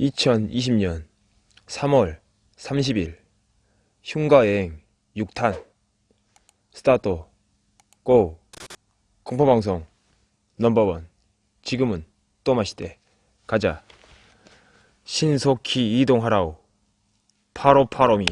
2020년 3월 30일 흉가여행 6탄. 스타트. 고. 공포방송 넘버원. 지금은 또 마시대. 가자. 신속히 이동하라우 파로파로미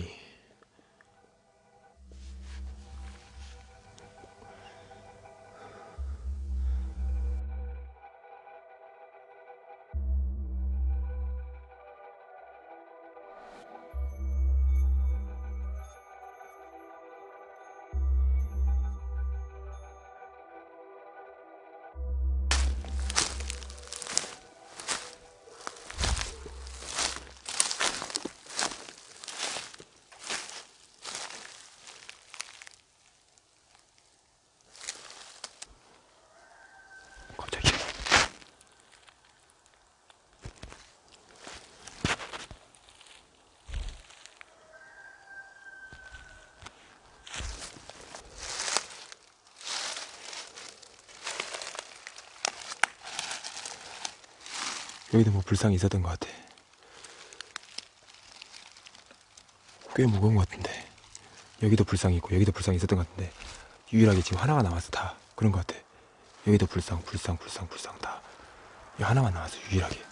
여기도 뭐 불상이 있었던 것 같아. 꽤 무거운 것 같은데. 여기도 불상이 있고 여기도 불상이 있었던 것 같은데. 유일하게 지금 하나가 남았어 다 그런 것 같아. 여기도 불상 불상 불상 불상 다. 하나만 남았어 유일하게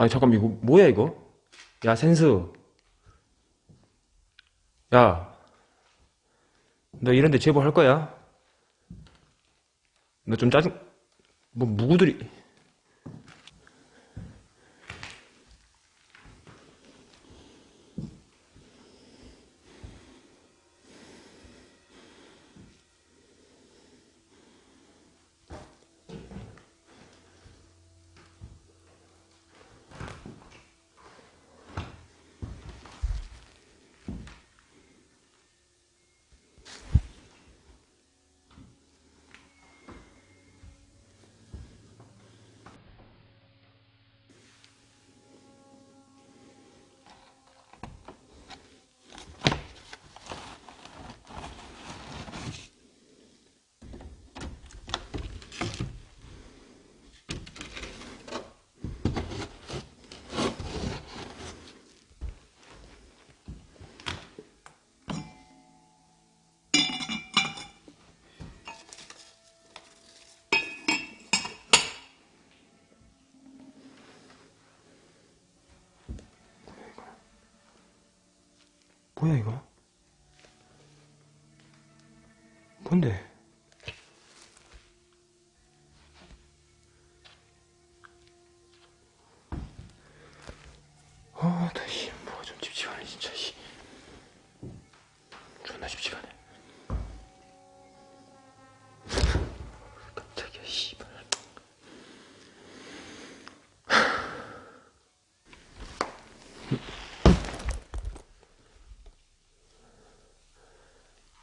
아니 잠깐 이거 뭐야 이거? 야 센스 야 너 이런데 제보 할 거야? 너 좀 짜증 뭐 무구들이 뭐야 이거? 뭔데?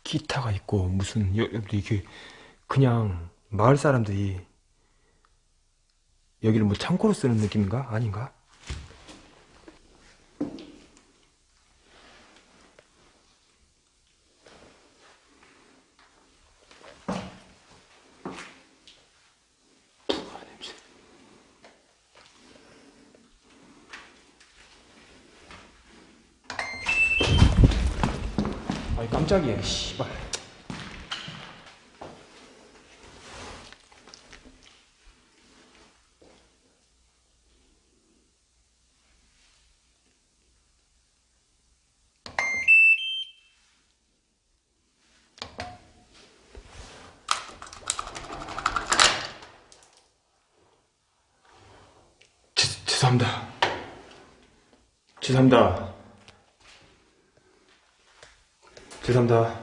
기타가 있고 무슨 여, 여기 이게 그냥 마을 사람들이 여기를 뭐 창고로 쓰는 느낌인가 아닌가? 깜짝이야 씨발. 죄- 죄송합니다. 죄송합니다 죄송합니다.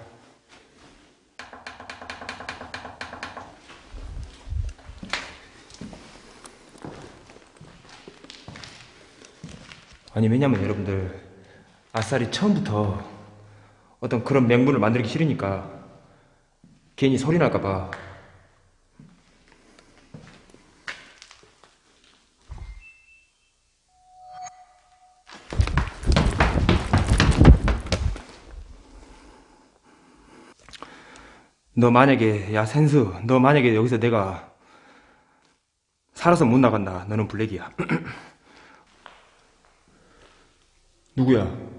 아니 왜냐면 여러분들 아싸리 처음부터 어떤 그런 맹물을 만들기 싫으니까 괜히 소리 날까봐 너 만약에 야 센스 너 만약에 여기서 내가 살아서 못 나간다 너는 블랙이야 누구야?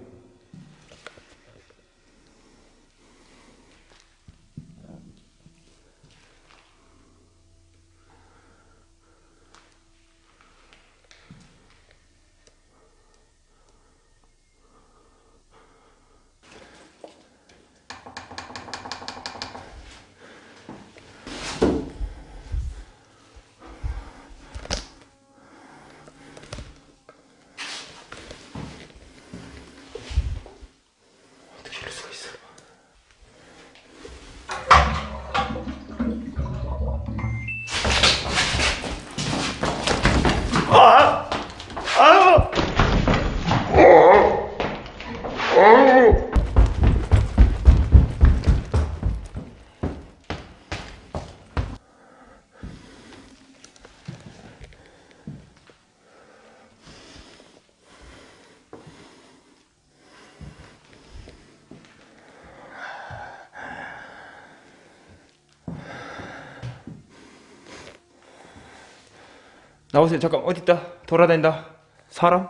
나오세요. 잠깐 어디 있다? 돌아다닌다. 사람?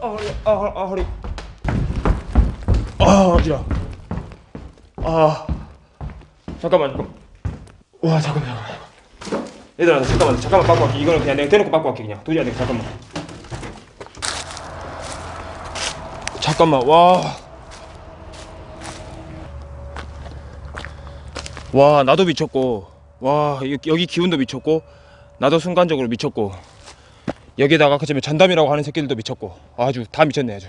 어. 어, 허리. 아, 허- 아. 잠깐만, 잠깐만. 와, 잠깐만, 잠깐만. 얘들아, 잠깐만, 잠깐만 바꿔 갈게. 이거는 그냥 내가 대놓고 바꿔 갈게, 그냥. 도저히 안 돼, 잠깐만. 잠깐만, 와. 와, 나도 미쳤고. 와, 여기, 기운도 미쳤고. 나도 순간적으로 미쳤고. 여기다가 그쯤에 잔담이라고 하는 새끼들도 미쳤고. 아주 다 미쳤네, 아주.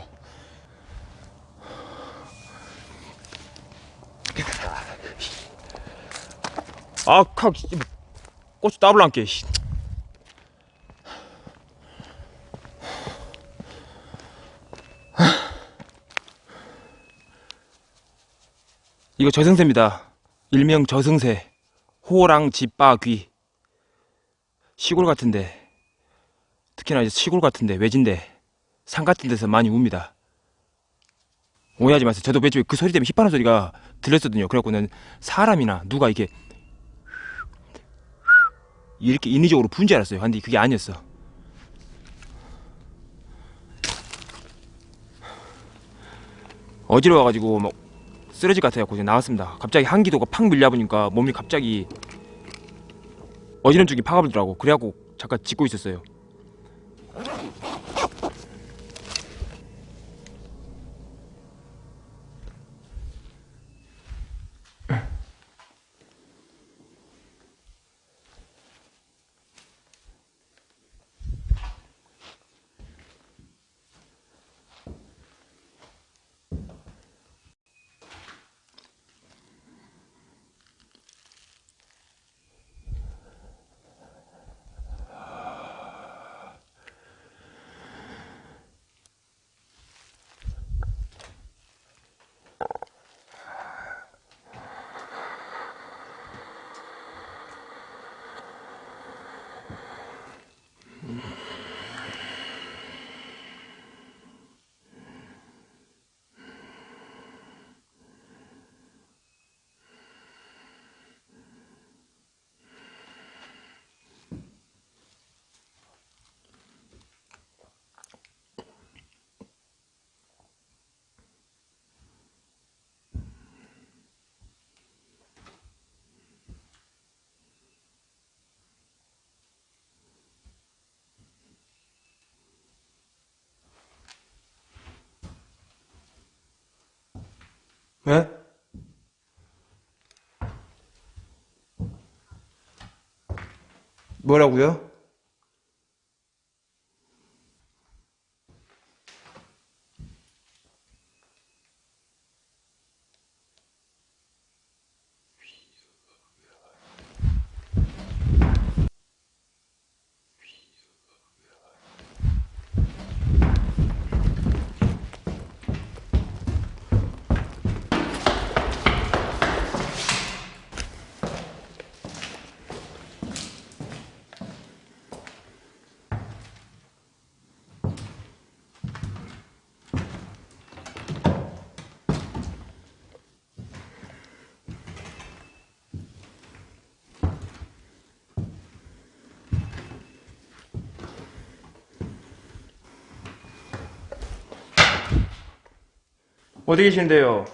아, 칵, 씨, 고추 따블랑게, 이거 저승새입니다. 일명 저승새. 호랑 집바귀. 시골 같은데, 특히나 이제 시골 같은데, 외진데, 산 같은 데서 많이 웁니다. 오해하지 마세요. 저도 맨 처음에 그 소리 때문에 힙하는 소리가 들렸거든요. 그래갖고는 사람이나 누가 이렇게 이렇게 인위적으로 부은 줄 알았어요. 근데 그게 아니었어. 어지러워가지고 막 쓰러질 것 같아갖고 이제 나왔습니다. 갑자기 한기도가 팍 밀려보니까 몸이 갑자기 어지러운 쪽이 파가들더라고. 그래갖고 잠깐 짚고 있었어요. 네? 뭐라고요? 어디 계신데요?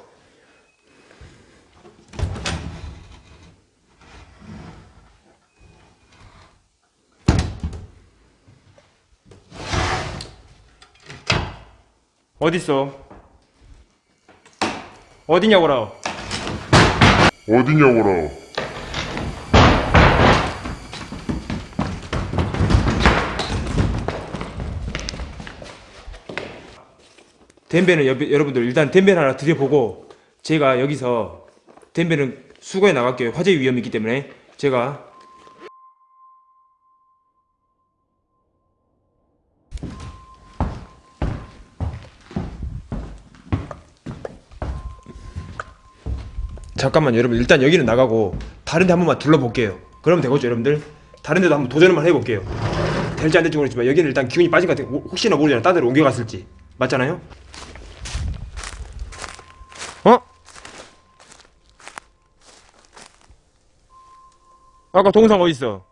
어딨어? 어디냐고라? 어디냐고라. 덴베는 여, 여러분들 일단 덴베를 하나 드려보고 제가 여기서 덴베는 수거해 나갈게요. 화재 위험이 있기 때문에 제가 잠깐만 여러분 일단 여기는 나가고 다른 데 한 번만 둘러볼게요. 그러면 되겠죠 여러분들? 다른 데도 한번 도전을 해볼게요. 될지 안 될지 모르겠지만 여기는 일단 기운이 빠진 것 같아요. 혹시나 모르잖아요. 딴 데로 옮겨갔을지. 맞잖아요? 아까 동상 어디 있어?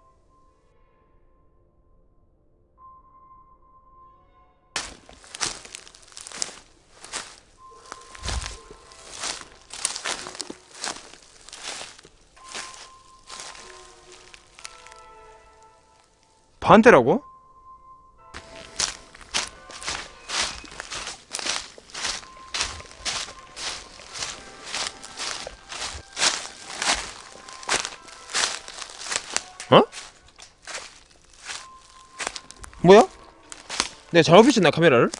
반대라고? 어? 뭐야? 내가 잘못 비쳤나 카메라를?